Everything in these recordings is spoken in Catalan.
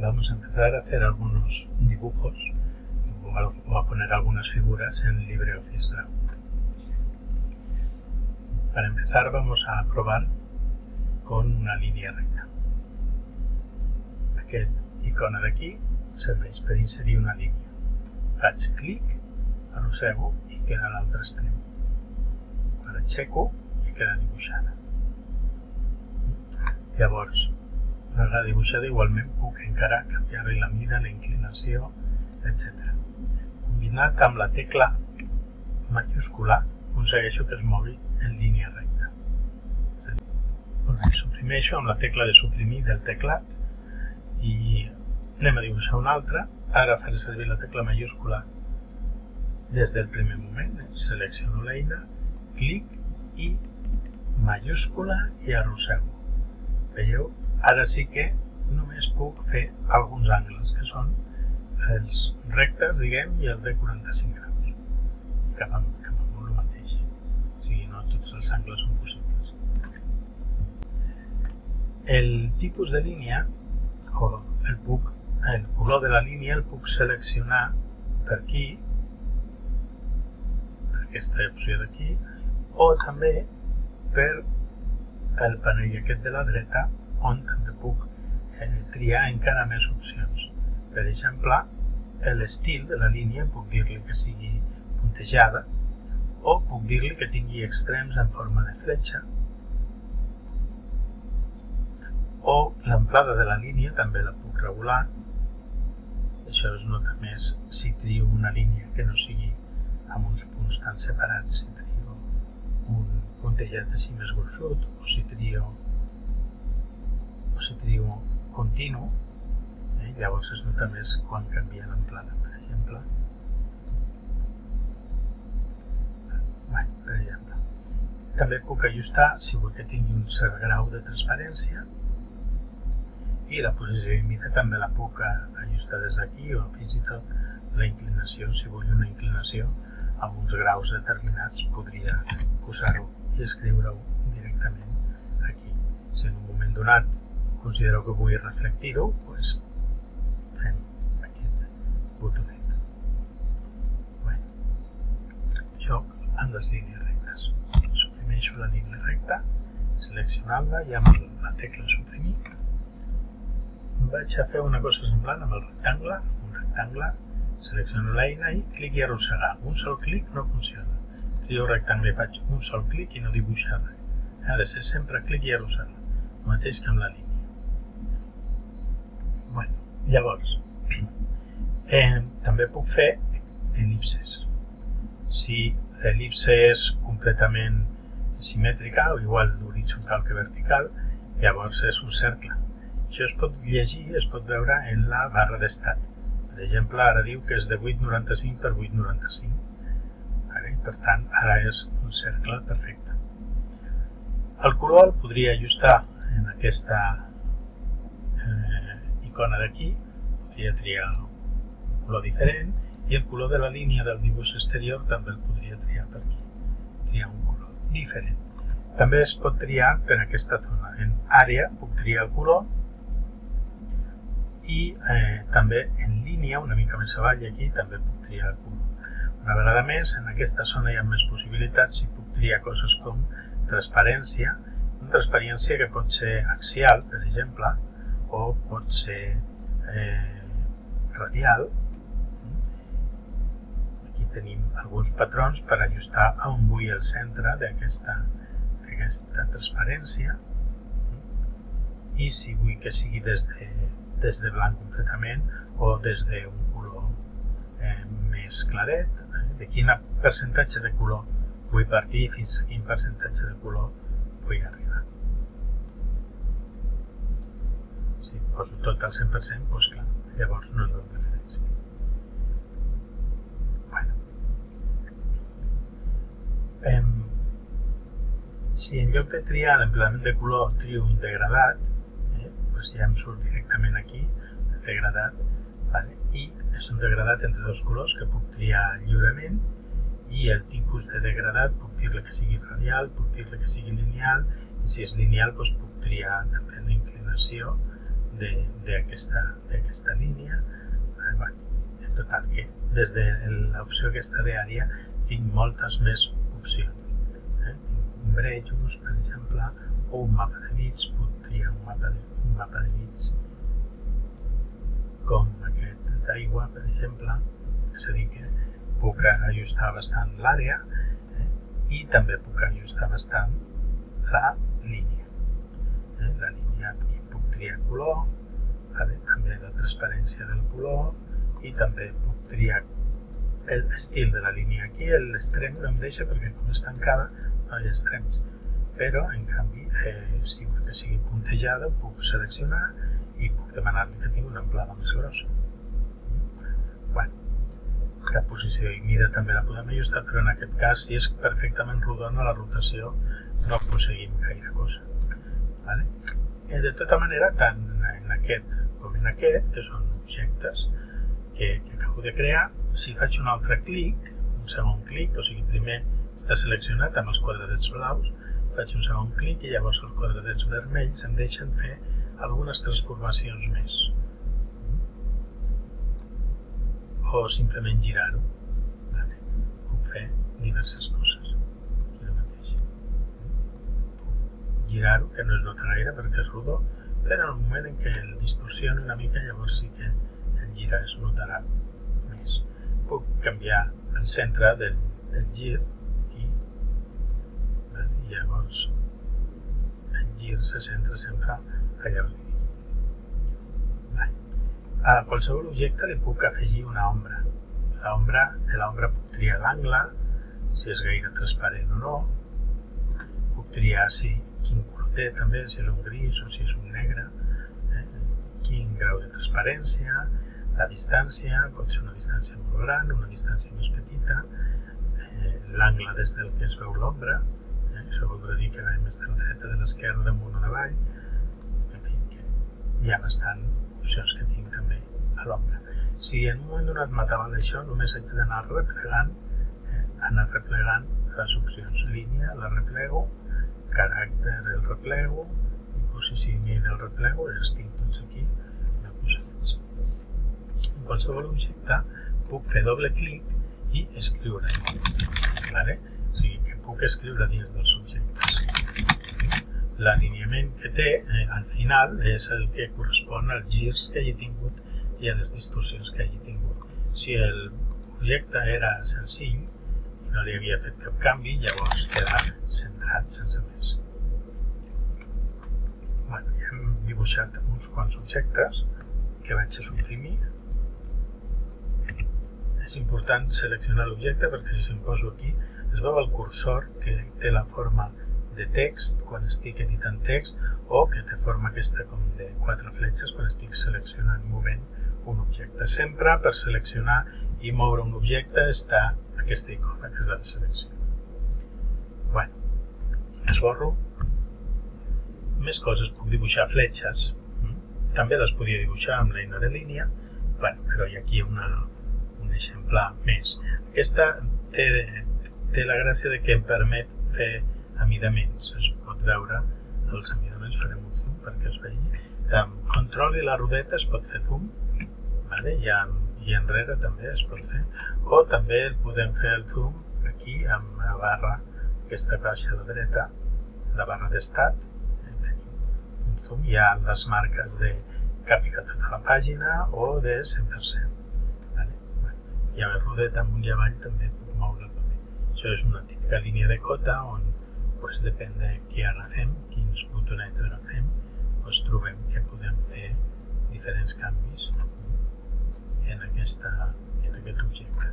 vamos a empezar a hacer algunos dibujos o a poner algunas figuras en LibreOffice Draw. Para empezar vamos a probar con una línea recta. Aquest icona d'aquí serveix per inserir una línia. Faig clic, arrossego i queda a l'altre extrem. Quan aixeco i queda dibuixada. Llavors, la dibuixada igualment puc encara canviar-li la mida, la inclinació, etc. Combinat amb la tecla majúscula aconsegueixo que es mogui en línia recta. Suprimeixo amb la tecla de suprimir del teclat i anem a dibuixar una altra. Ara faré servir la tecla majúscula des del primer moment. Selecciono l'eina, clic i majúscula i arrossego. Veieu? Ara sí que només puc fer alguns angles, que són els rectes, diguem, i els de 45 graus. Cap amb, cap amb el mateix. O sigui, no tots els angles són possibles. El tipus de línia, o el, puc, el color de la línia, el puc seleccionar per aquí, per aquesta opció d'aquí, o també per el panell aquest de la dreta on també puc triar encara més opcions. Per exemple, l'estil de la línia puc dir-li que sigui puntejada o puc dir-li que tingui extrems en forma de fletxa o l'amplada de la línia també la puc regular això es nota més si trio una línia que no sigui amb uns punts tan separats si trio un puntejat així més gruixut o si trio positiu continu, eh? llavors es nota més quan canvia l'amplada, per exemple. Bé, per exemple. També puc ajustar, si vull que tingui un cert grau de transparència, i la posició i mida també la puc ajustar des d'aquí o fins i tot la inclinació, si vull una inclinació amb uns graus determinats podria posar-ho i escriure-ho directament aquí. Si en un moment donat considero que vull reflectir-ho, doncs fem aquest botonet. Bé, això amb les línies rectes. Suprimeixo la línia recta, seleccionant-la i amb la tecla suprimir vaig a fer una cosa semblant amb el rectangle, un rectangle, selecciono l'eina i clic i arrossegar. Un sol clic no funciona. Trio rectangle i faig un sol clic i no dibuixar res. Ha de ser sempre clic i arrossegar, el mateix que amb la línia. Bueno, llavors, eh, també puc fer elipses. Si l'elipse és completament simètrica o igual d'horitzontal que vertical, llavors és un cercle. Això es pot llegir, es pot veure en la barra d'estat. Per exemple, ara diu que és de 8,95 per 8,95. Per tant, ara és un cercle perfecte. El color el podria ajustar en aquesta eh, icona d'aquí, podria triar un color diferent i el color de la línia del dibuix exterior també el podria triar per aquí, triar un color diferent. També es pot triar per aquesta zona. En àrea puc triar el color i eh, també en línia, una mica més avall aquí, també puc triar el color. Una vegada més, en aquesta zona hi ha més possibilitats i puc triar coses com transparència, una transparència que pot ser axial, per exemple, o pot ser eh, radial. Aquí tenim alguns patrons per ajustar a on vull el centre d'aquesta transparència i si vull que sigui des de, des de blanc completament o des d'un color eh, més claret, eh, de quin percentatge de color vull partir fins a quin percentatge de color vull arribar. Tot al 100%, doncs clar, llavors no es veu diferència. Bueno. Em, si en lloc de triar l'empleament de color trio un degradat, eh, doncs ja em surt directament aquí, el degradat, vale? i és un degradat entre dos colors que puc triar lliurement i el tipus de degradat puc dir-li que sigui radial, puc dir-li que sigui lineal i si és lineal doncs puc triar també la inclinació d'aquesta línia. Bueno, en total, que des de l'opció aquesta d'àrea tinc moltes més opcions. Eh? Tinc brejos, per exemple, o un mapa de bits, puc triar un mapa de, un mapa de bits com aquest d'aigua, per exemple, és a dir, que puc ajustar bastant l'àrea eh? i també puc ajustar bastant la línia. Eh? La línia triar color, també la transparència del color i també puc triar l'estil de la línia aquí, l'extrem no em deixa perquè com és tancada no hi ha extrems. Però en canvi eh, si vull que sigui puntejada puc seleccionar i puc demanar-li que tingui una amplada més grossa. Bueno, la posició i mida també la podem ajustar però en aquest cas si és perfectament rodona la rotació no aconseguim gaire cosa vale? Eh, de tota manera tant en aquest com en aquest, que són objectes que, que acabo de crear, si faig un altre clic, un segon clic, o sigui, primer està seleccionat amb els quadradets blaus, faig un segon clic i llavors els quadradets vermells em deixen fer algunes transformacions més. O simplement girar-ho. Vale. Puc fer diverses coses. Girar-ho, que no es nota gaire perquè és rodó, però en el moment en què el distorsioni una mica llavors sí que el gir es notarà més. Puc canviar el centre del, del gir aquí i llavors el gir se centra sempre allà on li A qualsevol objecte li puc afegir una ombra. L'ombra, de l'ombra puc triar l'angle, si és gaire transparent o no. Puc triar si té també, si és un gris o si és un negre, eh? quin grau de transparència, la distància, pot ser una distància molt gran, una distància més petita, eh, l'angle des del que es veu l'ombra, eh? això voldrà dir que va més de la dreta, de l'esquerra, damunt o davall, en fi, que hi ha bastant opcions que tinc també a l'ombra. Si en un moment donat m'ataven això, només haig d'anar replegant, eh, anar replegant les opcions. Línia, la replego, caràcter del replego posicionament del replego els tinc tots aquí posats. En qualsevol objecte puc fer doble clic i escriure. Vale? O sigui que puc escriure dins dels objectes. L'alineament que té eh, al final és el que correspon als girs que hagi tingut i a les distorsions que hagi tingut. Si el projecte era senzill, no li havia fet cap canvi, llavors queda centrat sense més. Bueno, ja hem dibuixat uns quants objectes que vaig a suprimir. És important seleccionar l'objecte perquè si se'm poso aquí es veu el cursor que té la forma de text quan estic editant text o que té forma aquesta com de quatre fletxes quan estic seleccionant movent un objecte. Sempre per seleccionar i moure un objecte està aquesta icona que és la de selecció. Bueno, esborro. Més coses, puc dibuixar fletxes. Mm? També les podia dibuixar amb l'eina de línia, bueno, però hi ha aquí una, un exemple més. Aquesta té, té la gràcia de que em permet fer amidaments. Es pot veure els amidaments, farem un zoom perquè es vegi. Amb control i la rodeta es pot fer zoom, vale? hi ha i enrere també es pot fer. O també podem fer el zoom aquí amb la barra aquesta caixa de dreta la barra d'estat. Hi ha les marques de capicar tota la pàgina o de 100% vale? bueno, i amb el rodet amunt i avall també puc moure paper. Això és una típica línia de cota on pues, depèn de què agafem quins botonets agafem pues, trobem que podem fer diferents canvis aquesta, en aquest objecte.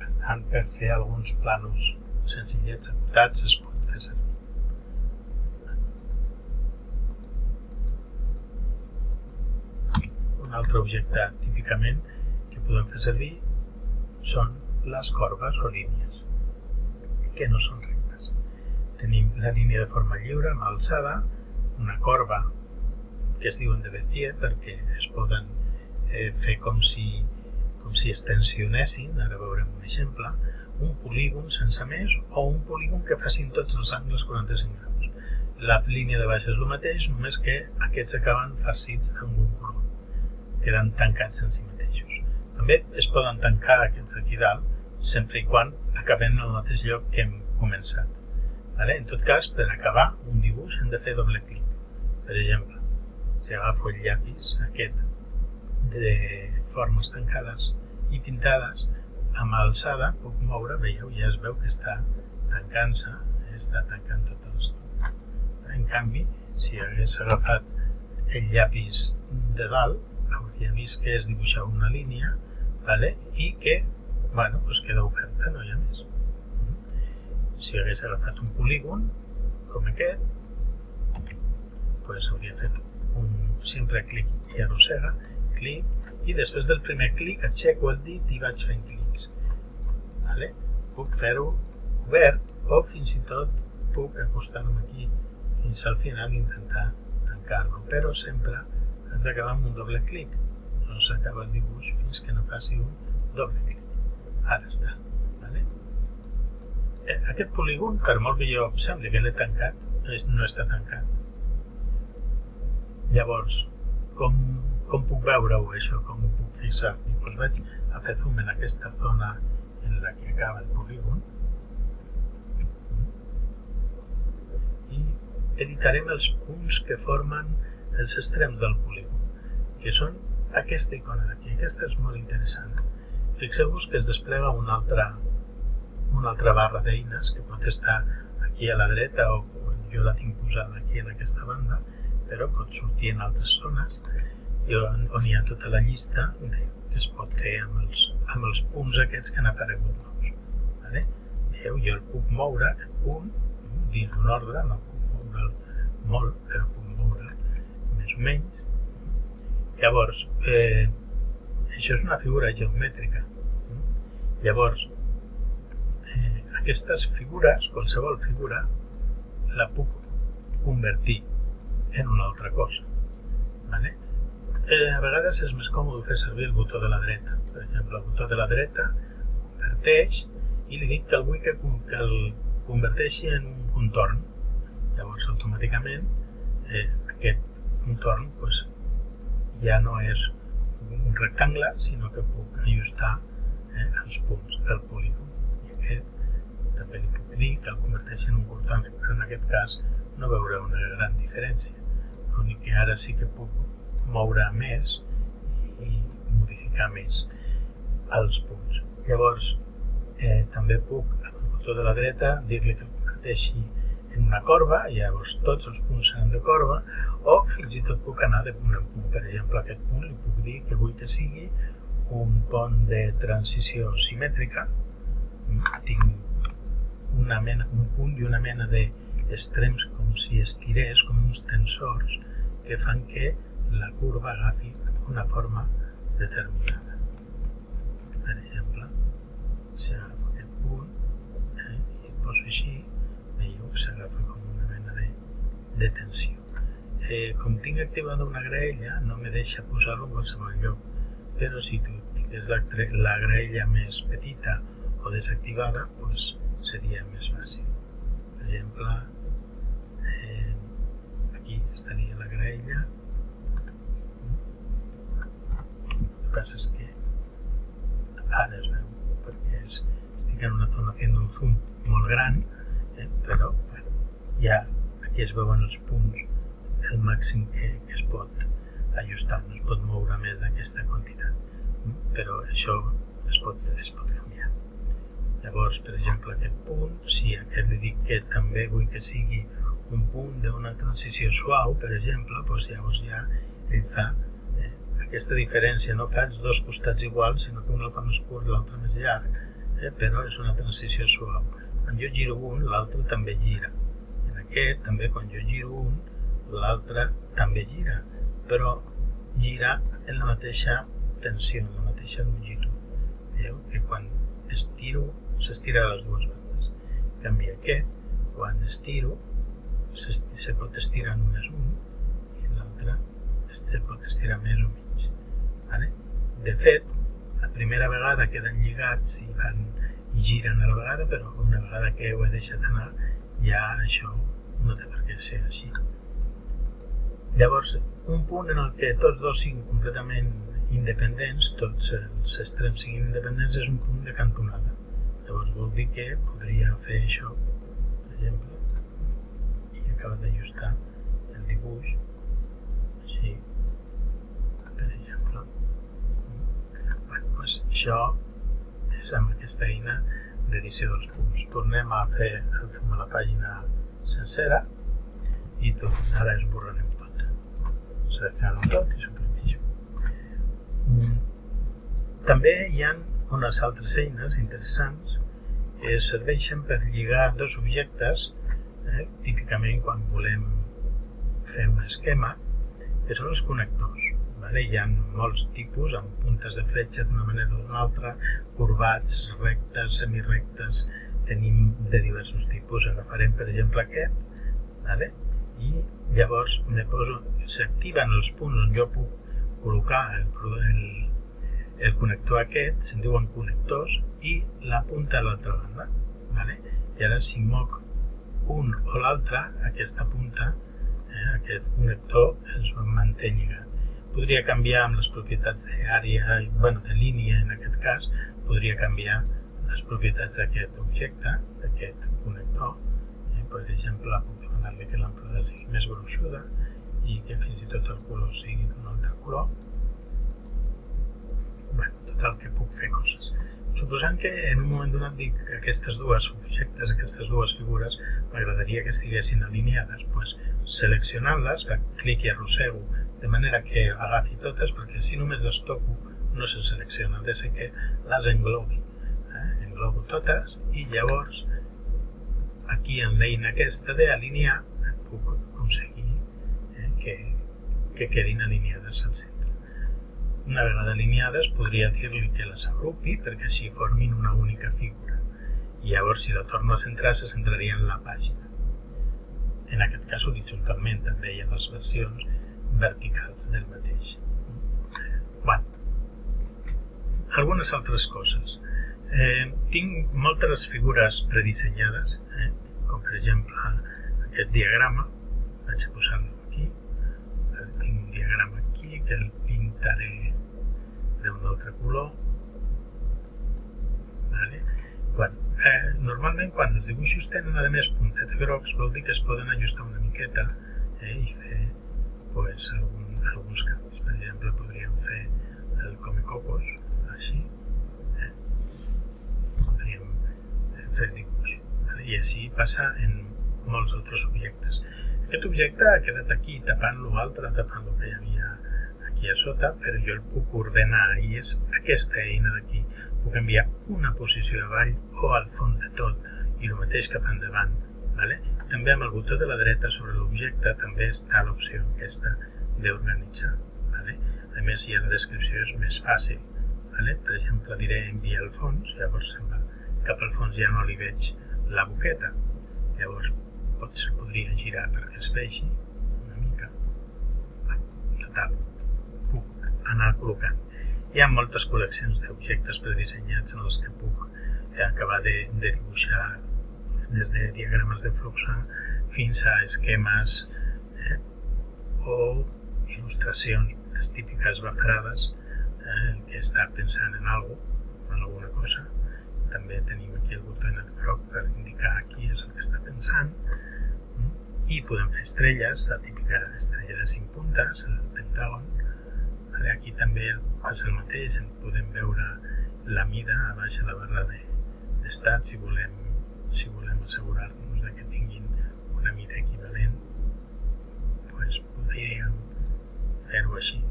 Per tant, per fer alguns planos senzillets acotats es pot fer servir. Un altre objecte típicament que podem fer servir són les corbes o línies, que no són rectes. Tenim la línia de forma lliure amb alçada, una corba que es diuen de Bézier perquè es poden eh, fer com si, com si es tensionessin, ara veurem un exemple, un polígon sense més o un polígon que facin tots els angles 45 graus. La línia de baix és el mateix, només que aquests acaben farcits amb un color. Queden tancats en si mateixos. També es poden tancar aquests d'aquí dalt, sempre i quan acabem en el mateix lloc que hem començat. Vale? En tot cas, per acabar un dibuix hem de fer doble clic. Per exemple, si agafo el llapis aquest de formes tancades i pintades, amb alçada puc moure, veieu, ja es veu que està tancant-se, està tancant tot l'estona. En canvi, si hagués agafat el llapis de dalt, hauria vist que es dibuixava una línia vale? i que bueno, pues queda oberta, no hi ha més. Si hagués agafat un polígon, com aquest, pues hauria fet un sempre clic i arrossega, clic, i després del primer clic aixeco el dit i vaig fent clics. Vale? Puc fer-ho obert o fins i tot puc acostar-me aquí fins al final i intentar tancar-lo, però sempre has d'acabar amb un doble clic. No s'acaba el dibuix fins que no faci un doble clic. Ara està. Vale? Eh, aquest polígon, per molt que jo sembli que l'he tancat, no està tancat. Llavors, com, com puc veure-ho això? Com ho puc fixar? Doncs vaig a fer zoom en aquesta zona en la que acaba el polígon i editarem els punts que formen els extrems del polígon, que són aquesta icona d'aquí. Aquesta és molt interessant. Fixeu-vos que es desplega una altra, una altra barra d'eines que pot estar aquí a la dreta o jo la tinc posada aquí en aquesta banda, però pot sortir en altres zones i on, on hi ha tota la llista de, que es pot fer amb els, amb els punts aquests que han aparegut nous. Vale? Veieu, jo el puc moure, aquest punt, dins d'un ordre, no puc moure'l molt, però puc moure'l més o menys. Llavors, eh, això és una figura geomètrica. Llavors, eh, aquestes figures, qualsevol figura, la puc convertir en una altra cosa. Vale? Eh, a vegades és més còmode fer servir el botó de la dreta. Per exemple, el botó de la dreta converteix i li dic que el vull que, que el converteixi en un contorn. Llavors, automàticament, eh, aquest contorn pues, ja no és un rectangle, sinó que puc ajustar eh, els punts del polígon. I aquest també li puc dir que el converteixi en un contorn, però en aquest cas no veureu una gran diferència. L'únic que ara sí que puc moure més i modificar més els punts. Llavors, eh, també puc, amb el de la dreta, dir-li que converteixi en una corba, i llavors tots els punts seran de corba, o fins i tot puc anar de punt en punt. Per exemple, aquest punt li puc dir que vull que sigui un pont de transició simètrica, tinc una mena, un punt i una mena d'extrems com si estirés, com uns tensors, que fan que la curva agafi una forma determinada. Per exemple, si agafo aquest punt eh, i poso així, veieu que s'agafa com una mena de, de tensió. Eh, com tinc activada una graella, no me deixa posar-lo en qualsevol lloc, però si tu tingués la, la graella més petita o desactivada, pues, seria més fàcil. Per exemple, eh, aquí estaria la graella, passa és que ara es veu perquè és, estic en una zona fent un zoom molt gran, eh, però bueno, ja aquí es veuen els punts el màxim que, que es pot ajustar, no es pot moure més d'aquesta quantitat, però això es pot, es pot canviar. Llavors, per exemple, aquest punt, si aquest li dic que també vull que sigui un punt d'una transició suau, per exemple, doncs llavors ja ell fa aquesta diferència, no fa els dos costats iguals, sinó que un el fa més curt i l'altre més llarg, eh, però és una transició suau. Quan jo giro un, l'altre també gira. En aquest, també, quan jo giro un, l'altre també gira, però gira en la mateixa tensió, en la mateixa longitud. Veieu que quan estiro, s'estira les dues bandes. En canvi aquest, quan estiro, se pot estirar només un i l'altre se pot estirar més o menys. Vale? De fet, la primera vegada queden lligats i van i giren a la vegada, però una vegada que ho he deixat anar, ja això no té per què ser així. Llavors, un punt en el que tots dos siguin completament independents, tots els extrems siguin independents, és un punt de cantonada. Llavors vol dir que podria fer això, per exemple, i acaba d'ajustar això és amb aquesta eina d'edició dels punts. Tornem a fer a la pàgina sencera i tot, ara esborrarem seleccionant tot i suprimeixo. Mm. També hi ha unes altres eines interessants que serveixen per lligar dos objectes, eh, típicament quan volem fer un esquema, que són els connectors. Vale? Hi ha molts tipus, amb puntes de fletxa d'una manera o d'una altra, corbats, rectes, semirectes, tenim de diversos tipus. Agafarem, per exemple, aquest, vale? i llavors s'activen els punts on jo puc col·locar el, el, el connector aquest, se'n diuen connectors, i la punta a l'altra banda. Vale? I ara si moc un o l'altre, aquesta punta, eh, aquest connector es manté lligat. Podria canviar amb les propietats d'àrea, bueno, de línia en aquest cas, podria canviar les propietats d'aquest objecte, d'aquest connector. Eh, per exemple, donar-li que l'amplada sigui més gruixuda i que fins i tot el color sigui d'un altre color. Bé, total que puc fer coses. Suposant que en un moment donat dic que aquestes dues objectes, aquestes dues figures, m'agradaria que estiguessin alineades, doncs seleccionant-les, clic i arrossego de manera que agafi totes, perquè si només les toco no se selecciona, de ser que les englobi. Eh? Englobo totes i llavors aquí en l'eina aquesta d'alinear puc aconseguir eh, que, que quedin alineades al centre. Una vegada alineades podria dir-li que les agrupi perquè així formin una única figura i llavors si la torno a centrar se centraria en la pàgina. En aquest cas horitzontalment també hi ha les versions verticals del mateix. Bueno, algunes altres coses. Eh, tinc moltes figures predissenyades com per exemple aquest diagrama, vaig a posar-lo aquí, tinc un diagrama aquí que el pintaré d'un altre color. Vale? Quan, eh, normalment quan els dibuixos tenen a més puntets grocs vol dir que es poden ajustar una miqueta eh, i fer pues, algun, alguns canvis. Per exemple, podríem fer el Comecocos, així. Eh? Podríem fer i així passa en molts altres objectes. Aquest objecte ha quedat aquí tapant l'altre, tapant el que hi havia aquí a sota, però jo el puc ordenar i és aquesta eina d'aquí. Puc enviar una posició avall o al fons de tot i el mateix cap endavant. Vale? També amb el botó de la dreta sobre l'objecte també està l'opció aquesta d'organitzar. Vale? A més, ja la descripció és més fàcil. Vale? Per exemple, diré enviar al fons, llavors se'n va cap al fons ja no li veig la boqueta. Llavors potser podria girar perquè es vegi una mica. Bé, total, puc anar col·locant. Hi ha moltes col·leccions d'objectes predissenyats en els que puc acabar de, de dibuixar des de diagrames de flux fins a esquemes eh, o il·lustracions, les típiques bafarades, eh, que està pensant en alguna en alguna cosa. També tenim aquí el botonet groc per indicar qui és el que està pensant i podem fer estrelles, la típica estrella de 5 puntes, el pentàgon. Aquí també és el mateix, en podem veure la mida a baix a la barra d'estat si volem, si volem assegurar-nos que tinguin una mida equivalent pues podríem fer-ho així.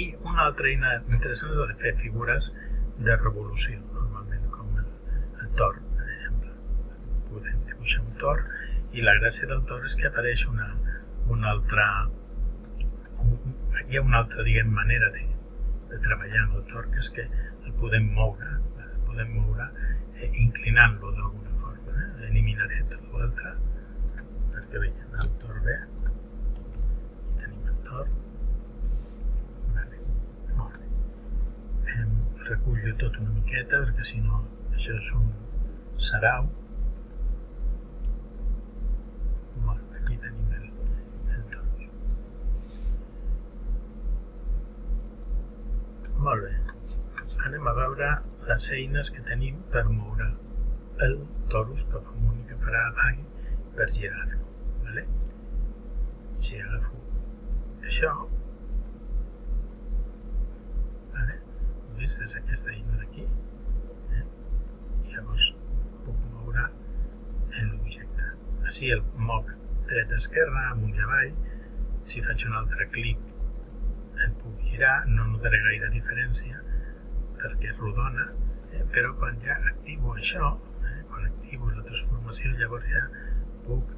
I una altra eina interessant és la de fer figures de revolució, normalment, com el, el tor, per exemple. Podem dibuixar un tor i la gràcia del tor és que apareix una, una altra hi ha una altra diguem, manera de, de treballar amb el tor, que és que el podem moure, podem moure eh, inclinant-lo d'alguna forma. Eh? Eliminaré tot l'altre perquè veiem el tor bé. Tenim el tor recullo tot una miqueta perquè si no això és un sarau les eines que tenim per moure el torus cap amunt i cap avall per girar-lo. Vale? Si agafo això, vale? vist? És aquesta eina d'aquí. Eh? Llavors puc moure l'objecte. Així el moc dreta-esquerra, amunt i avall. Si faig un altre clic el puc girar, no notaré gaire diferència perquè és rodona, però quan ja activo això, eh? quan activo la transformació, llavors ja puc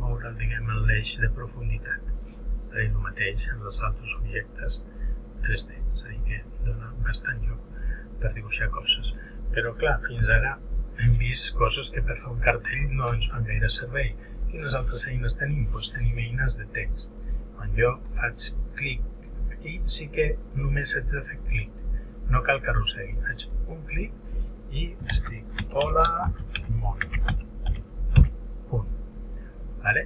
moure diguem, l'eix de profunditat. És el mateix en els altres objectes 3D, és a dir, que dona bastant lloc per dibuixar coses. Però clar, fins ara hem vist coses que per fer un cartell no ens fan gaire servei. Quines altres eines tenim? Doncs tenim eines de text. Quan jo faig clic aquí, sí que només haig de fer clic no cal que arrossegui. Faig un clic i escric hola món. Punt. Vale?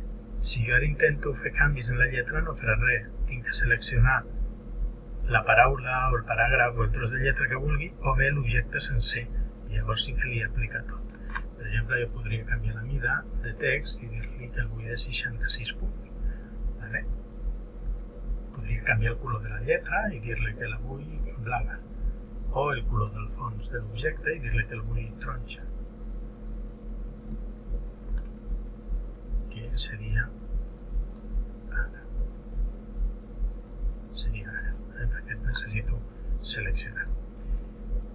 Si jo ara intento fer canvis en la lletra no farà res. Tinc que seleccionar la paraula o el paràgraf o el tros de lletra que vulgui o bé l'objecte sencer. I llavors sí que li aplica tot. Per exemple, jo podria canviar la mida de text i dir-li que el vull de 66 punts. Vale? Podria canviar el color de la lletra i dir-li que la vull blava o el color del fons de l'objecte i dir-li que el vull taronja. Que seria ara. Seria ara. Eh? perquè necessito seleccionar.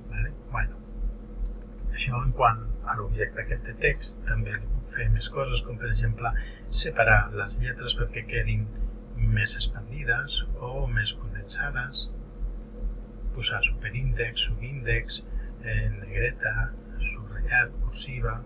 Vale? bueno. Això en quant a l'objecte aquest de text també li puc fer més coses com per exemple separar les lletres perquè quedin més expandides o més condensades posar superíndex, subíndex, eh, negreta, subratllat, cursiva...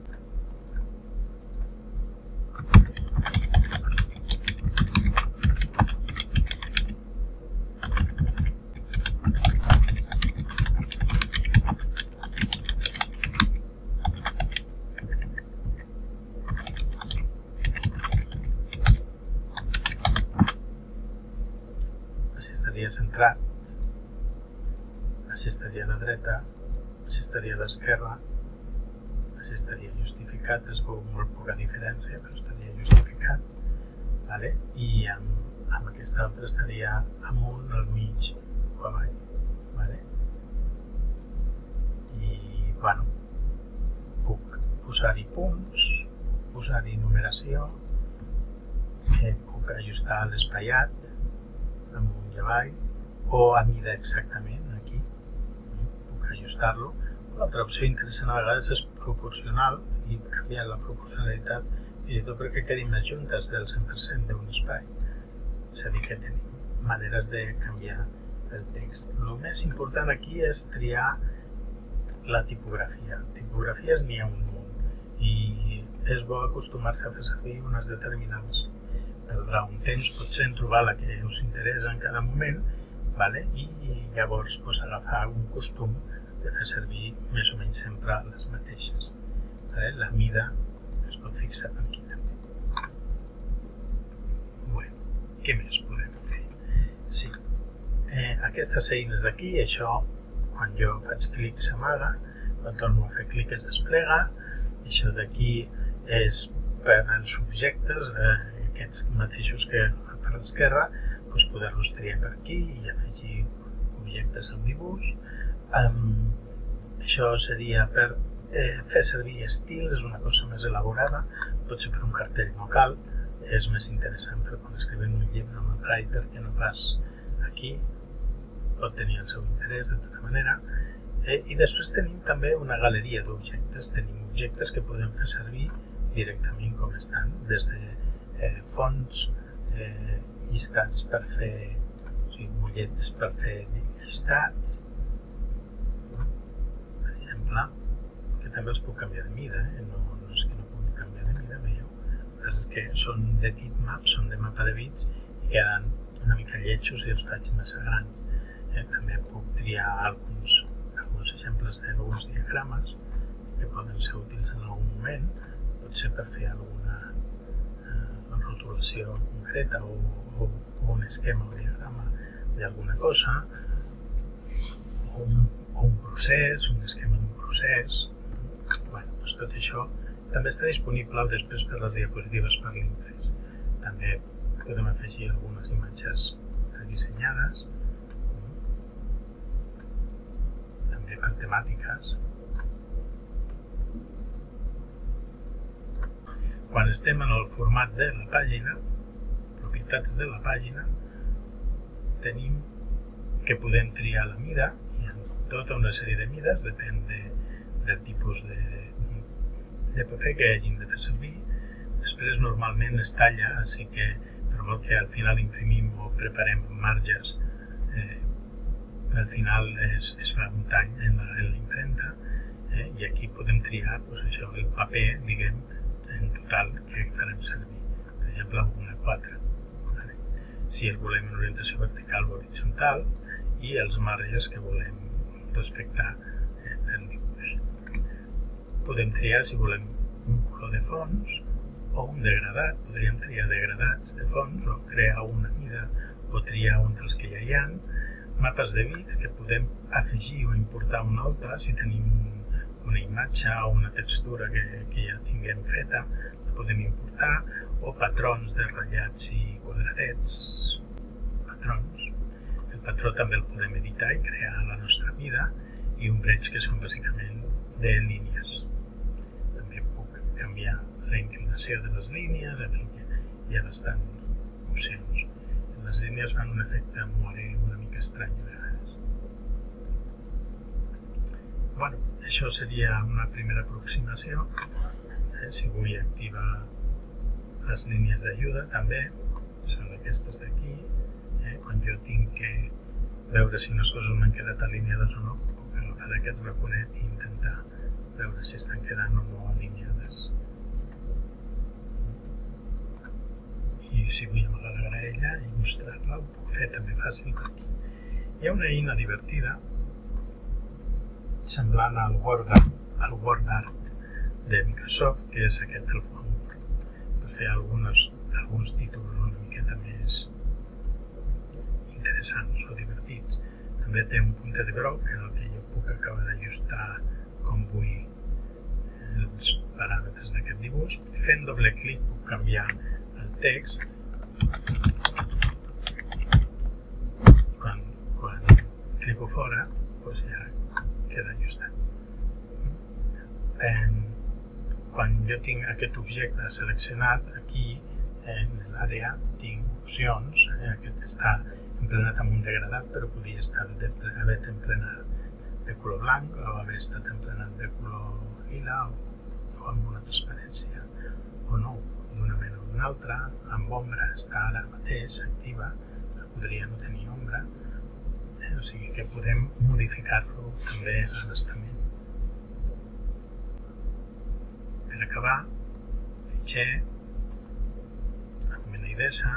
Així estaria centrat així estaria a la dreta, així estaria a l'esquerra, així estaria justificat, es veu molt poca diferència, però estaria justificat, vale? i amb, amb aquesta altra estaria amunt, al mig o avall. Vale? I, bueno, puc posar-hi punts, posar-hi numeració, eh, puc ajustar l'espaiat amunt i avall, o a mida exactament, ajustar-lo. L'altra opció interessant a vegades és proporcional i canviar la proporcionalitat i tot perquè quedin més juntes del 100% d'un espai. És a dir, que tenim maneres de canviar el text. El més important aquí és triar la tipografia. Tipografies n'hi ha un munt i és bo acostumar-se a fer servir unes determinades. Perdrà un temps potser en trobar la que us interessa en cada moment vale? i llavors pues, agafar un costum de fer servir més o menys sempre les mateixes. La mida es pot fixar aquí també. Bueno, què més podem fer? Sí, eh, aquestes eines d'aquí, això, quan jo faig clic s'amaga, quan torno a fer clic es desplega, això d'aquí és per als objectes, eh, aquests mateixos que per l'esquerra, doncs poder-los triar per aquí i afegir objectes al dibuix, Um, això seria per eh, fer servir estil, és una cosa més elaborada, potser per un cartell no cal, és més interessant per quan escrivim un llibre amb el writer que no pas aquí, pot tenir el seu interès de tota manera. Eh, I després tenim també una galeria d'objectes, tenim objectes que podem fer servir directament com estan, des de eh, fonts, eh, llistats per fer, o sigui, bullets per fer llistats, exemple, que també els puc canviar de mida, eh? no, no és que no pugui canviar de mida, veieu? És que són de bitmap, són de mapa de bits i queden una mica lletjos i els faig massa grans. Eh? També puc triar alguns, alguns exemples d'alguns diagrames que poden ser útils en algun moment, potser per fer alguna eh, rotulació concreta o, o, o un esquema o diagrama d'alguna cosa, un, o un procés, un esquema procés. Bueno, doncs tot això també està disponible després per les diapositives per l'imprès. També podem afegir algunes imatges dissenyades, també per temàtiques. Quan estem en el format de la pàgina, propietats de la pàgina, tenim que podem triar la mida, hi ha tota una sèrie de mides, depèn de, del tipus de, de paper que hagin de fer servir. Després normalment es talla, així que molt que al final imprimim o preparem marges, eh, al final es, es fa un tall en la impremta eh, i aquí podem triar pues, això, el paper, diguem, en total que farem servir. Per exemple, una 4. Vale? Si el volem en orientació vertical o horitzontal, i els marges que volem respectar eh. Podem triar si volem un color de fons o un degradat. Podríem triar degradats de fons o crear una mida o triar un dels que ja hi ha. Mapes de bits que podem afegir o importar una altra si tenim una imatge o una textura que, que ja tinguem feta, la podem importar, o patrons de ratllats i quadradets, patrons el patró també el podem editar i crear la nostra mida i un breig que són bàsicament de línies. Canviar la inclinació de les línies, en fi, hi ha bastant opcions. Les línies fan un efecte more una mica estrany a vegades. Bueno, això seria una primera aproximació. Eh, si vull activar les línies d'ajuda també, són aquestes d'aquí, eh? quan jo tinc que veure si unes coses m'han quedat alineades o no, puc agafar d'aquest raconet i intentar veure si estan quedant o no alineades. I si vull amagar la graella i mostrar-la, ho puc fer també fàcil per aquí. Hi ha una eina divertida semblant al WordArt, al WordArt de Microsoft, que és aquest del Font, per fer algunes, alguns títols una miqueta més interessants o divertits. També té un puntet groc en el que jo puc acabar d'ajustar com vull els paràmetres d'aquest dibuix. Fent doble clic puc canviar text. Quan, quan clico fora, doncs ja queda ajustat. En, quan jo tinc aquest objecte seleccionat, aquí en l'àrea tinc opcions, eh, aquest està emplenat amb un degradat, però podia estar de, haver emplenat de color blanc o haver estat emplenat de color lila o, o amb una transparència o no, d'una altra, amb ombra està ara mateix activa, podria no tenir ombra, eh? o sigui que podem modificar-lo també a l'estament. Per acabar, fitxer, document d'idesa,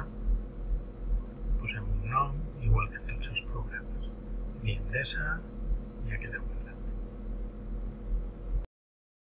posem un nom, igual que en tots els programes. Ni endesa, ja queda un